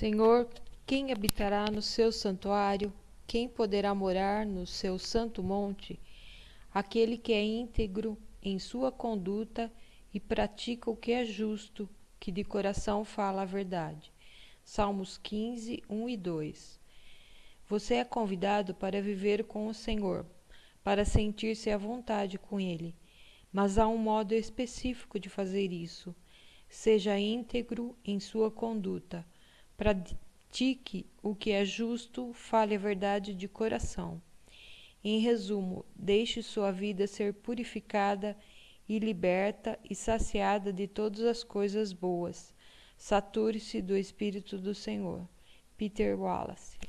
Senhor, quem habitará no seu santuário? Quem poderá morar no seu santo monte? Aquele que é íntegro em sua conduta e pratica o que é justo, que de coração fala a verdade. Salmos 15, 1 e 2. Você é convidado para viver com o Senhor, para sentir-se à vontade com Ele, mas há um modo específico de fazer isso. Seja íntegro em sua conduta pratique o que é justo, fale a verdade de coração. Em resumo, deixe sua vida ser purificada e liberta e saciada de todas as coisas boas. Sature-se do Espírito do Senhor. Peter Wallace